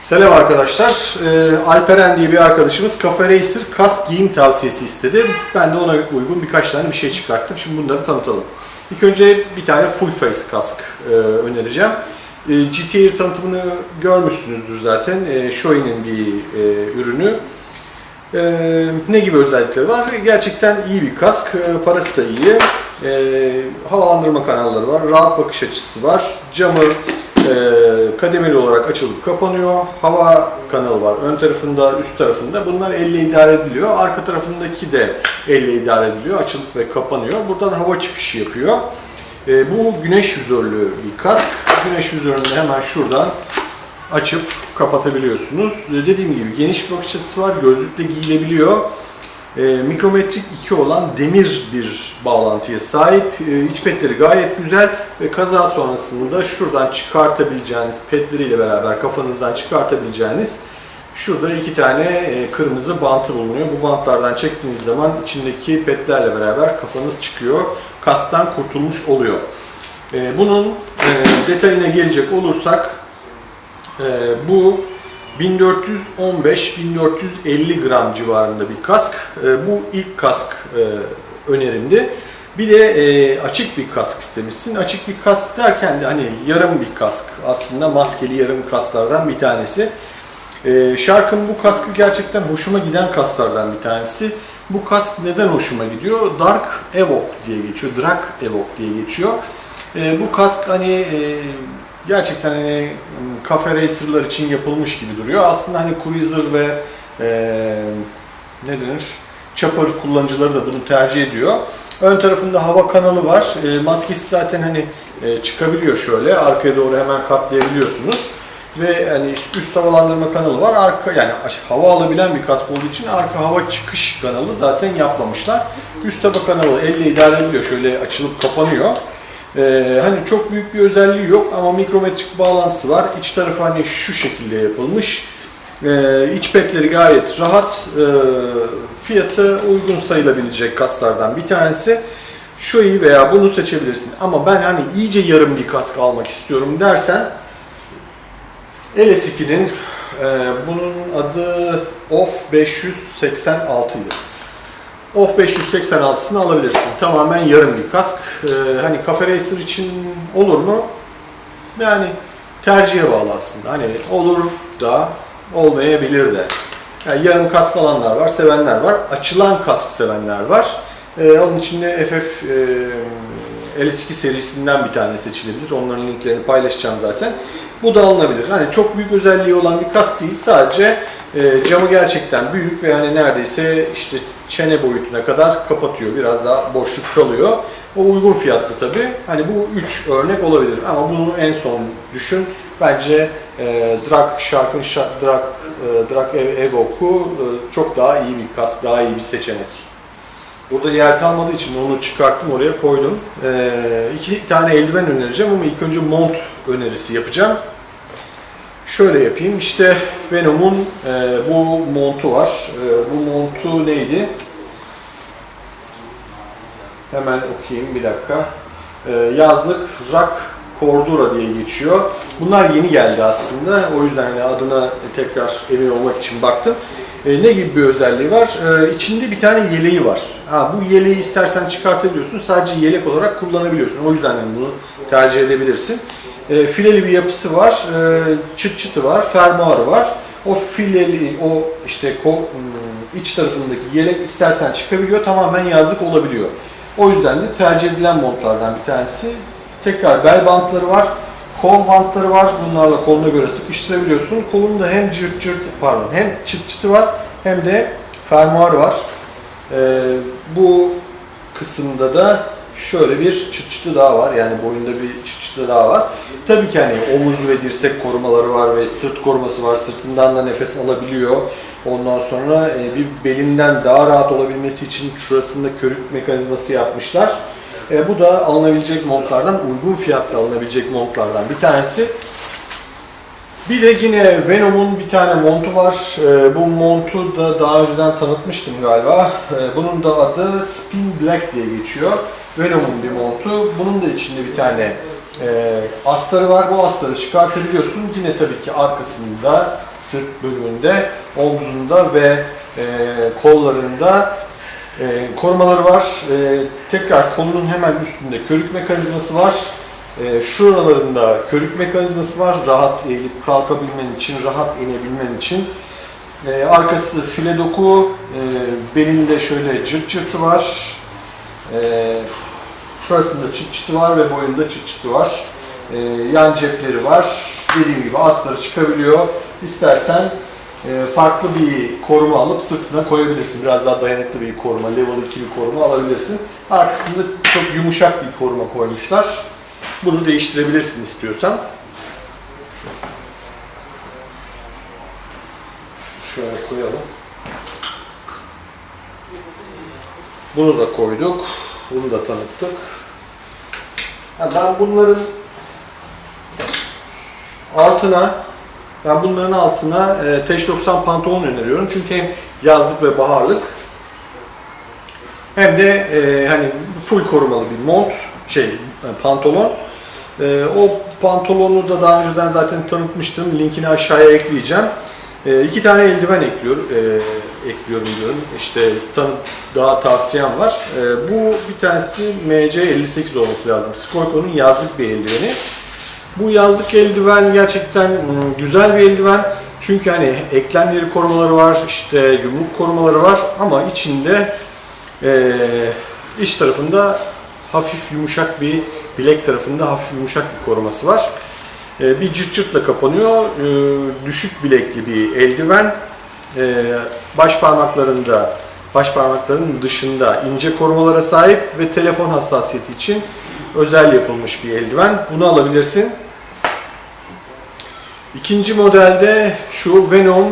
Selam arkadaşlar. Ee, Alperen diye bir arkadaşımız Cafe Racer kask giyim tavsiyesi istedi. Ben de ona uygun birkaç tane bir şey çıkarttım. Şimdi bunları tanıtalım. İlk önce bir tane full face kask e, önereceğim. E, GT Air tanıtımını görmüşsünüzdür zaten. E, Shoei'nin bir e, ürünü. E, ne gibi özellikleri var? Gerçekten iyi bir kask. E, parası da iyi. E, havalandırma kanalları var. Rahat bakış açısı var. Camı e, kademeli olarak açılıp kapanıyor. Hava kanalı var. Ön tarafında, üst tarafında. Bunlar elle idare ediliyor. Arka tarafındaki de elle idare ediliyor. Açılıp ve kapanıyor. Buradan hava çıkışı yapıyor. E, bu güneş vizörlü bir kask. Güneş vizörünü hemen şuradan açıp kapatabiliyorsunuz. E, Dediğim gibi geniş bir bakış açısı var. Gözlükle giyilebiliyor. E, mikrometrik 2 olan demir bir bağlantıya sahip. E, iç petleri gayet güzel ve kaza sonrasında şuradan çıkartabileceğiniz petleriyle beraber kafanızdan çıkartabileceğiniz şurada iki tane e, kırmızı bantı bulunuyor. Bu bantlardan çektiğiniz zaman içindeki petlerle beraber kafanız çıkıyor. Kastan kurtulmuş oluyor. E, bunun e, detayına gelecek olursak bu 1415-1450 gram civarında bir kask. Bu ilk kask önerimdi. Bir de e, açık bir kask istemişsin. Açık bir kask derken de hani yarım bir kask. Aslında maskeli yarım kasklardan bir tanesi. E, Shark'ın bu kaskı gerçekten hoşuma giden kasklardan bir tanesi. Bu kask neden hoşuma gidiyor? Dark Evoque diye geçiyor. Dark Evoque diye geçiyor. E, bu kask hani e, gerçekten hani kafe racerlar için yapılmış gibi duruyor. Aslında hani cruiser ve e, ne denir? Chopper kullanıcıları da bunu tercih ediyor. Ön tarafında hava kanalı var. E, maskesi zaten hani e, çıkabiliyor şöyle. Arkaya doğru hemen katlayabiliyorsunuz. Ve hani üst havalandırma kanalı var. Arka yani hava alabilen bir kask olduğu için arka hava çıkış kanalı zaten yapmamışlar. Üst hava kanalı elle idare ediliyor. Şöyle açılıp kapanıyor. Ee, hani çok büyük bir özelliği yok ama mikrometrik bağlantısı var. İç tarafı hani şu şekilde yapılmış. Ee, iç petleri gayet rahat. Ee, fiyatı uygun sayılabilecek kaslardan bir tanesi. Şu iyi veya bunu seçebilirsin. Ama ben hani iyice yarım bir kask almak istiyorum dersen LS2'nin e, bunun adı OFF 586 idi. Off 586'sını alabilirsin. Tamamen yarım bir kask. Ee, hani Cafe Racer için olur mu? Yani tercihe bağlı aslında. Hani olur da olmayabilir de. Yani yarım kask alanlar var, sevenler var. Açılan kask sevenler var. Ee, onun içinde FF e, LS2 serisinden bir tane seçilebilir. Onların linklerini paylaşacağım zaten. Bu da alınabilir. Hani çok büyük özelliği olan bir kask değil. Sadece e, camı gerçekten büyük ve hani neredeyse işte çene boyutuna kadar kapatıyor. Biraz daha boşluk kalıyor. O uygun fiyatlı tabi. Hani bu üç örnek olabilir ama bunu en son düşün. Bence e, Drak Shark'ın Shark, Drak, e, Drak Evoque'u e, çok daha iyi bir kask, daha iyi bir seçenek. Burada yer kalmadığı için onu çıkarttım oraya koydum. E, iki tane eldiven önereceğim ama ilk önce mont önerisi yapacağım. Şöyle yapayım. İşte Venom'un e, bu montu var. E, bu montu neydi? Hemen okuyayım bir dakika. E, yazlık Rock Cordura diye geçiyor. Bunlar yeni geldi aslında. O yüzden yani adına tekrar emin olmak için baktım. E, ne gibi bir özelliği var? E, içinde bir tane yeleği var. Ha, bu yeleği istersen çıkartabiliyorsun. Sadece yelek olarak kullanabiliyorsun. O yüzden yani bunu tercih edebilirsin. E, fileli bir yapısı var. E, çıt çıtı var. Fermuarı var. O fileli, o işte ım, iç tarafındaki yelek istersen çıkabiliyor. Tamamen yazlık olabiliyor. O yüzden de tercih edilen montlardan bir tanesi. Tekrar bel bantları var. Kol bantları var. Bunlarla koluna göre sıkıştırabiliyorsun. Kolunda hem cırt cırt pardon hem çıt çıtı var hem de fermuar var. Ee, bu kısımda da şöyle bir çıt çıtı daha var. Yani boyunda bir çıt çıtı daha var. Tabii ki hani omuz ve dirsek korumaları var ve sırt koruması var. Sırtından da nefes alabiliyor. Ondan sonra e, bir belinden daha rahat olabilmesi için şurasında körük mekanizması yapmışlar. E, bu da alınabilecek montlardan, uygun fiyatla alınabilecek montlardan bir tanesi. Bir de yine Venom'un bir tane montu var. E, bu montu da daha önceden tanıtmıştım galiba. E, bunun da adı Spin Black diye geçiyor. Venom'un bir montu. Bunun da içinde bir tane e, astarı var. Bu astarı çıkartabiliyorsun. Yine tabii ki arkasında, sırt bölümünde, omzunda ve e, kollarında e, korumaları var. E, tekrar kolunun hemen üstünde körük mekanizması var. E, şuralarında körük mekanizması var. Rahat eğilip kalkabilmen için, rahat inebilmen için. E, arkası file doku, e, belinde şöyle cırt cırtı var. E, şurasında çıt çıtı var ve boyunda çıt çıtı var. E, yan cepleri var. Dediğim gibi astarı çıkabiliyor. İstersen farklı bir koruma alıp sırtına koyabilirsin. Biraz daha dayanıklı bir koruma, level 2 bir koruma alabilirsin. Arkasında çok yumuşak bir koruma koymuşlar. Bunu değiştirebilirsin istiyorsan. Şöyle koyalım. Bunu da koyduk. Bunu da tanıttık. Ben bunların altına ben bunların altına e, Teş 90 pantolon öneriyorum. Çünkü hem yazlık ve baharlık hem de e, hani full korumalı bir mont, şey e, pantolon. E, o pantolonu da daha önceden zaten tanıtmıştım. Linkini aşağıya ekleyeceğim. E, iki tane eldiven ekliyor, e, ekliyorum diyorum. İşte tanı, daha tavsiyem var. E, bu bir tanesi MC58 olması lazım. Skolko'nun yazlık bir eldiveni. Bu yazlık eldiven gerçekten mm, güzel bir eldiven. Çünkü hani eklemleri korumaları var, işte yumruk korumaları var ama içinde e, iç tarafında hafif yumuşak bir bilek tarafında hafif yumuşak bir koruması var. E, bir cırt cırtla kapanıyor. E, düşük bilekli bir eldiven. E, baş parmaklarında baş parmaklarının dışında ince korumalara sahip ve telefon hassasiyeti için özel yapılmış bir eldiven. Bunu alabilirsin. İkinci modelde şu Venom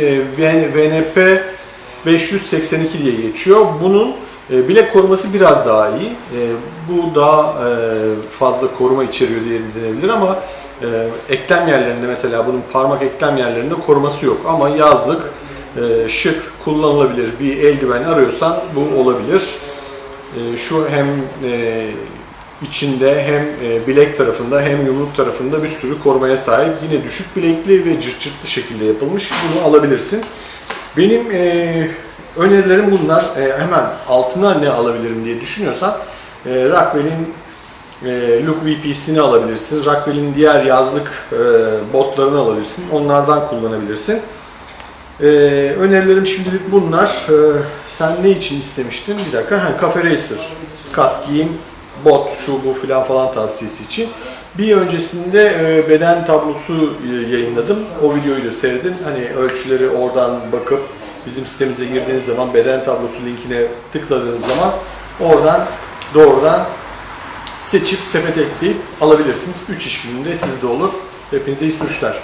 e, VNP 582 diye geçiyor. Bunun e, bilek koruması biraz daha iyi. E, bu daha fazla koruma içeriyor diye denebilir ama eklem yerlerinde mesela bunun parmak eklem yerlerinde koruması yok. Ama yazlık, şık, kullanılabilir bir eldiven arıyorsan bu olabilir. Şu hem içinde hem e, bilek tarafında hem yumruk tarafında bir sürü korumaya sahip. Yine düşük bilekli ve cırt şekilde yapılmış. Bunu alabilirsin. Benim e, önerilerim bunlar. E, hemen altına ne alabilirim diye düşünüyorsan e, Rockwell'in e, Look VP'sini alabilirsin. Rockwell'in diğer yazlık e, botlarını alabilirsin. Onlardan kullanabilirsin. E, önerilerim şimdilik bunlar. E, sen ne için istemiştin? Bir dakika. Ha, Cafe Racer. Kask giyim, bot, şu bu filan falan tavsiyesi için. Bir öncesinde e, beden tablosu e, yayınladım. O videoyu da seyredin. Hani ölçüleri oradan bakıp bizim sitemize girdiğiniz zaman beden tablosu linkine tıkladığınız zaman oradan doğrudan seçip sepete ekleyip alabilirsiniz. 3 iş gününde sizde olur. Hepinize iyi sürüşler.